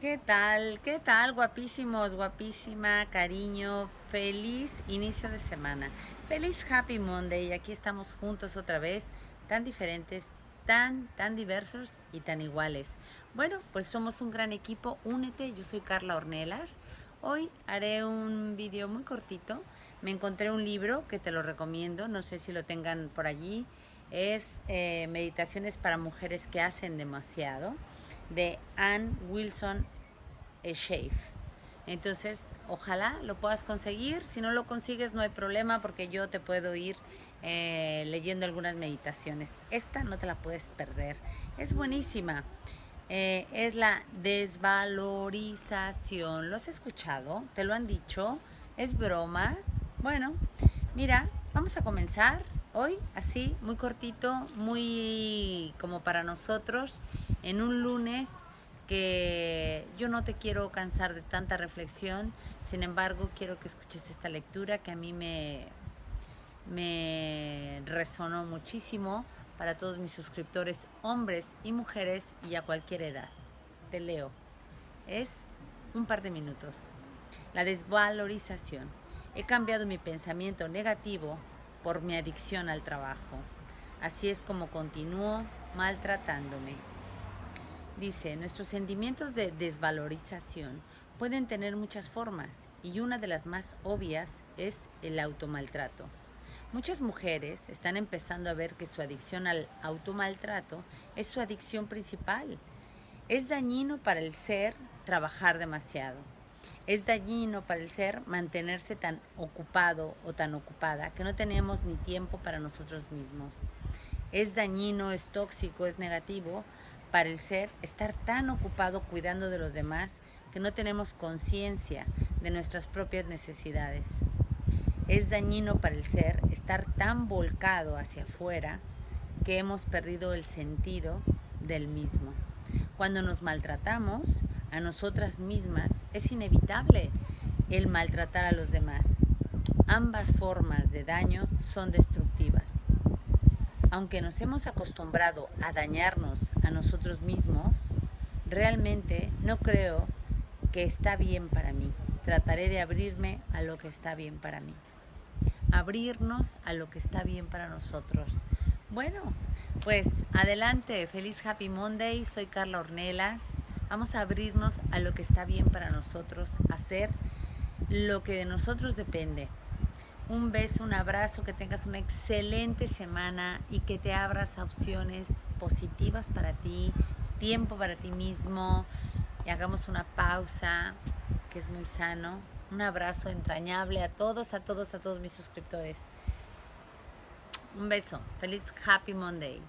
¿Qué tal? ¿Qué tal? Guapísimos, guapísima, cariño, feliz inicio de semana. Feliz Happy Monday. Aquí estamos juntos otra vez, tan diferentes, tan, tan diversos y tan iguales. Bueno, pues somos un gran equipo. Únete, yo soy Carla Ornelas. Hoy haré un vídeo muy cortito. Me encontré un libro que te lo recomiendo, no sé si lo tengan por allí. Es eh, Meditaciones para Mujeres que hacen demasiado de Anne Wilson Shave. Entonces, ojalá lo puedas conseguir. Si no lo consigues, no hay problema porque yo te puedo ir eh, leyendo algunas meditaciones. Esta no te la puedes perder. Es buenísima. Eh, es la desvalorización. ¿Lo has escuchado? ¿Te lo han dicho? ¿Es broma? Bueno, mira, vamos a comenzar hoy así, muy cortito, muy como para nosotros en un lunes que yo no te quiero cansar de tanta reflexión, sin embargo quiero que escuches esta lectura que a mí me, me resonó muchísimo para todos mis suscriptores, hombres y mujeres y a cualquier edad. Te leo. Es un par de minutos. La desvalorización. He cambiado mi pensamiento negativo por mi adicción al trabajo. Así es como continúo maltratándome. Dice, nuestros sentimientos de desvalorización pueden tener muchas formas y una de las más obvias es el automaltrato. Muchas mujeres están empezando a ver que su adicción al automaltrato es su adicción principal. Es dañino para el ser trabajar demasiado. Es dañino para el ser mantenerse tan ocupado o tan ocupada que no tenemos ni tiempo para nosotros mismos. Es dañino, es tóxico, es negativo para el ser estar tan ocupado cuidando de los demás que no tenemos conciencia de nuestras propias necesidades. Es dañino para el ser estar tan volcado hacia afuera que hemos perdido el sentido del mismo. Cuando nos maltratamos a nosotras mismas, es inevitable el maltratar a los demás. Ambas formas de daño son destructivas. Aunque nos hemos acostumbrado a dañarnos a nosotros mismos, realmente no creo que está bien para mí. Trataré de abrirme a lo que está bien para mí. Abrirnos a lo que está bien para nosotros. Bueno, pues adelante, feliz Happy Monday, soy Carla Ornelas. Vamos a abrirnos a lo que está bien para nosotros, hacer lo que de nosotros depende. Un beso, un abrazo, que tengas una excelente semana y que te abras a opciones positivas para ti, tiempo para ti mismo y hagamos una pausa que es muy sano. Un abrazo entrañable a todos, a todos, a todos mis suscriptores. Un beso. Feliz Happy Monday.